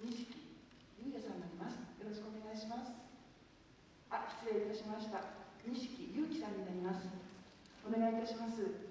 錦優也さんになります。よろしくお願いします。あ失礼いたしました。錦優樹さんになります。お願いいたします。